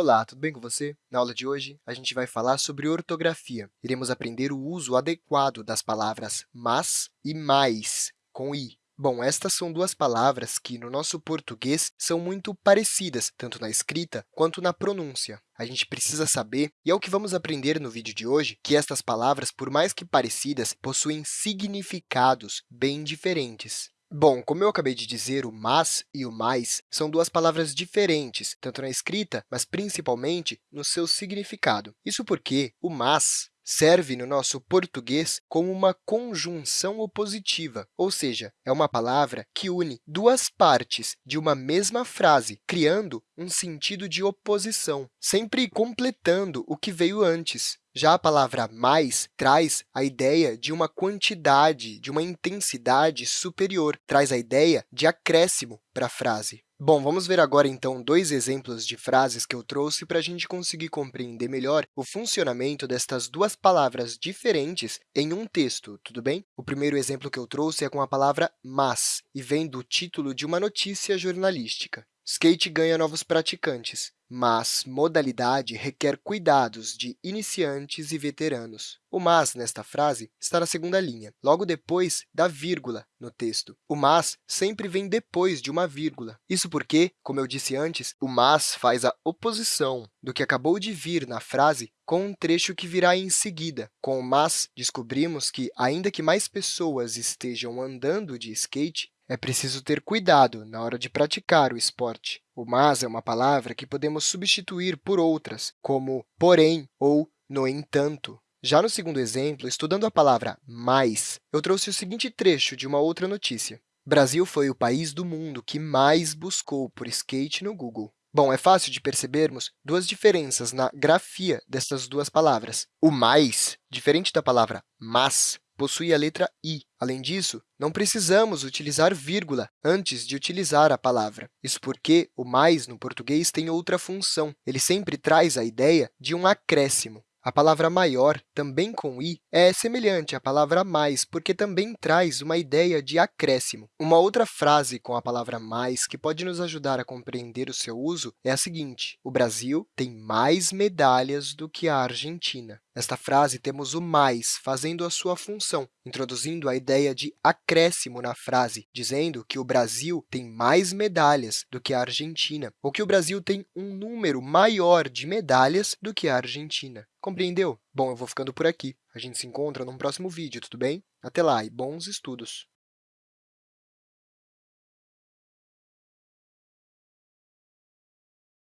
Olá, tudo bem com você? Na aula de hoje, a gente vai falar sobre ortografia. Iremos aprender o uso adequado das palavras mas e mais, com i. Bom, estas são duas palavras que, no nosso português, são muito parecidas, tanto na escrita quanto na pronúncia. A gente precisa saber, e é o que vamos aprender no vídeo de hoje, que estas palavras, por mais que parecidas, possuem significados bem diferentes. Bom, como eu acabei de dizer, o mas e o mais são duas palavras diferentes, tanto na escrita, mas principalmente no seu significado. Isso porque o mas serve no nosso português como uma conjunção opositiva, ou seja, é uma palavra que une duas partes de uma mesma frase, criando um sentido de oposição, sempre completando o que veio antes. Já a palavra mais traz a ideia de uma quantidade, de uma intensidade superior, traz a ideia de acréscimo para a frase. Bom, vamos ver agora, então, dois exemplos de frases que eu trouxe para a gente conseguir compreender melhor o funcionamento destas duas palavras diferentes em um texto, tudo bem? O primeiro exemplo que eu trouxe é com a palavra mas, e vem do título de uma notícia jornalística. Skate ganha novos praticantes, mas modalidade requer cuidados de iniciantes e veteranos. O mas, nesta frase, está na segunda linha, logo depois da vírgula no texto. O mas sempre vem depois de uma vírgula. Isso porque, como eu disse antes, o mas faz a oposição do que acabou de vir na frase com um trecho que virá em seguida. Com o mas, descobrimos que, ainda que mais pessoas estejam andando de skate, é preciso ter cuidado na hora de praticar o esporte. O mas é uma palavra que podemos substituir por outras, como porém ou no entanto. Já no segundo exemplo, estudando a palavra mais, eu trouxe o seguinte trecho de uma outra notícia. Brasil foi o país do mundo que mais buscou por skate no Google. Bom, é fácil de percebermos duas diferenças na grafia dessas duas palavras. O mais, diferente da palavra mas, possui a letra i. Além disso, não precisamos utilizar vírgula antes de utilizar a palavra. Isso porque o mais, no português, tem outra função. Ele sempre traz a ideia de um acréscimo. A palavra maior, também com i, é semelhante à palavra mais, porque também traz uma ideia de acréscimo. Uma outra frase com a palavra mais que pode nos ajudar a compreender o seu uso é a seguinte, o Brasil tem mais medalhas do que a Argentina. Nesta frase, temos o mais fazendo a sua função, introduzindo a ideia de acréscimo na frase, dizendo que o Brasil tem mais medalhas do que a Argentina, ou que o Brasil tem um número maior de medalhas do que a Argentina. Compreendeu? Bom, eu vou ficando por aqui. A gente se encontra num próximo vídeo, tudo bem? Até lá e bons estudos!